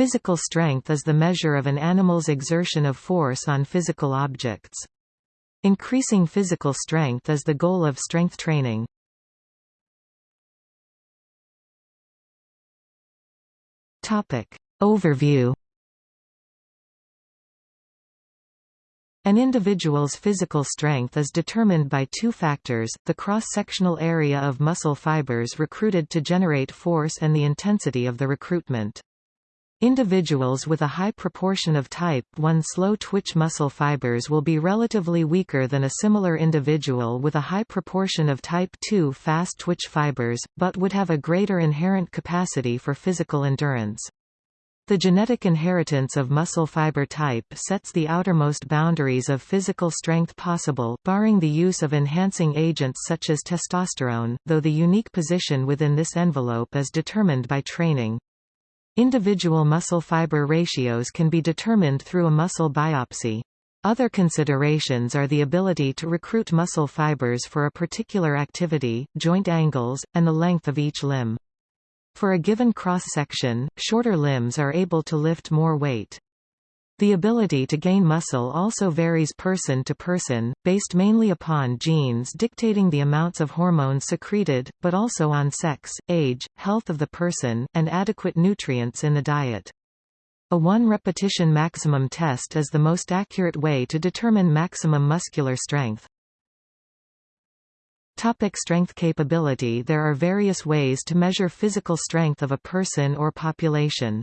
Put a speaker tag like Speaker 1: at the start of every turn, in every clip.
Speaker 1: Physical strength is the measure of an animal's exertion of force on physical objects. Increasing physical strength is the goal of strength training. Overview An individual's physical strength is determined by two factors, the cross-sectional area of muscle fibers recruited to generate force and the intensity of the recruitment. Individuals with a high proportion of type 1 slow-twitch muscle fibers will be relatively weaker than a similar individual with a high proportion of type 2 fast-twitch fibers, but would have a greater inherent capacity for physical endurance. The genetic inheritance of muscle fiber type sets the outermost boundaries of physical strength possible barring the use of enhancing agents such as testosterone, though the unique position within this envelope is determined by training. Individual muscle fiber ratios can be determined through a muscle biopsy. Other considerations are the ability to recruit muscle fibers for a particular activity, joint angles, and the length of each limb. For a given cross-section, shorter limbs are able to lift more weight. The ability to gain muscle also varies person to person, based mainly upon genes dictating the amounts of hormones secreted, but also on sex, age, health of the person, and adequate nutrients in the diet. A one-repetition maximum test is the most accurate way to determine maximum muscular strength. Topic strength capability There are various ways to measure physical strength of a person or population.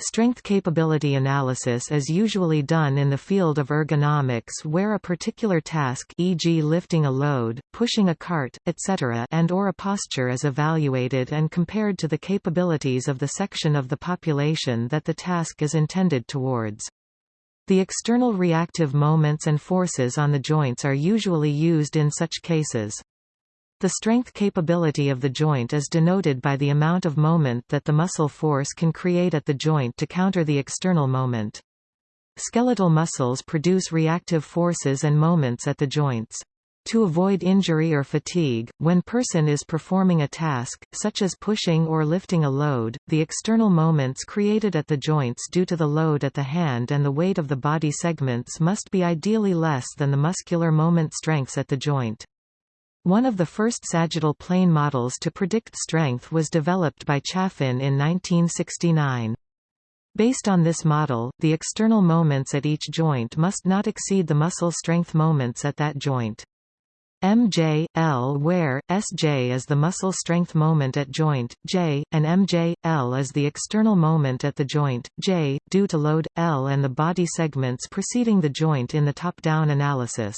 Speaker 1: Strength capability analysis is usually done in the field of ergonomics where a particular task e.g. lifting a load, pushing a cart, etc. and or a posture is evaluated and compared to the capabilities of the section of the population that the task is intended towards. The external reactive moments and forces on the joints are usually used in such cases. The strength capability of the joint is denoted by the amount of moment that the muscle force can create at the joint to counter the external moment. Skeletal muscles produce reactive forces and moments at the joints. To avoid injury or fatigue, when person is performing a task, such as pushing or lifting a load, the external moments created at the joints due to the load at the hand and the weight of the body segments must be ideally less than the muscular moment strengths at the joint. One of the first sagittal plane models to predict strength was developed by Chaffin in 1969. Based on this model, the external moments at each joint must not exceed the muscle strength moments at that joint. MJ, L where, Sj is the muscle strength moment at joint, J, and MJ, L is the external moment at the joint, J, due to load, L and the body segments preceding the joint in the top-down analysis.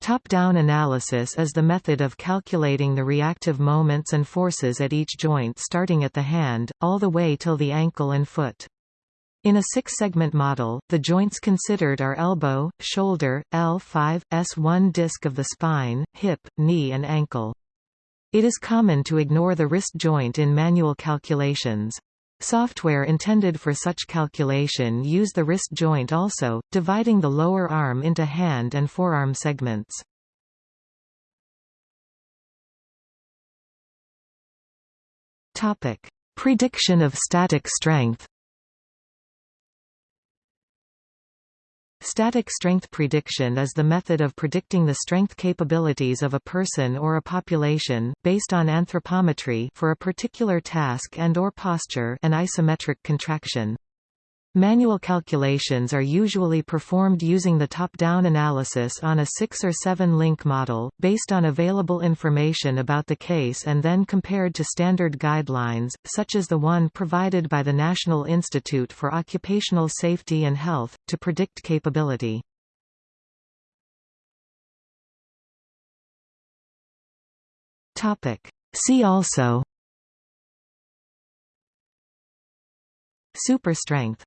Speaker 1: Top-down analysis is the method of calculating the reactive moments and forces at each joint starting at the hand, all the way till the ankle and foot. In a six-segment model, the joints considered are elbow, shoulder, L5, S1 disc of the spine, hip, knee and ankle. It is common to ignore the wrist joint in manual calculations. Software intended for such calculation use the wrist joint also, dividing the lower arm into hand and forearm segments. Topic: Prediction of static strength. Static strength prediction is the method of predicting the strength capabilities of a person or a population, based on anthropometry for a particular task and or posture and isometric contraction. Manual calculations are usually performed using the top-down analysis on a 6 or 7 link model, based on available information about the case and then compared to standard guidelines, such as the one provided by the National Institute for Occupational Safety and Health, to predict capability. See also. Super strength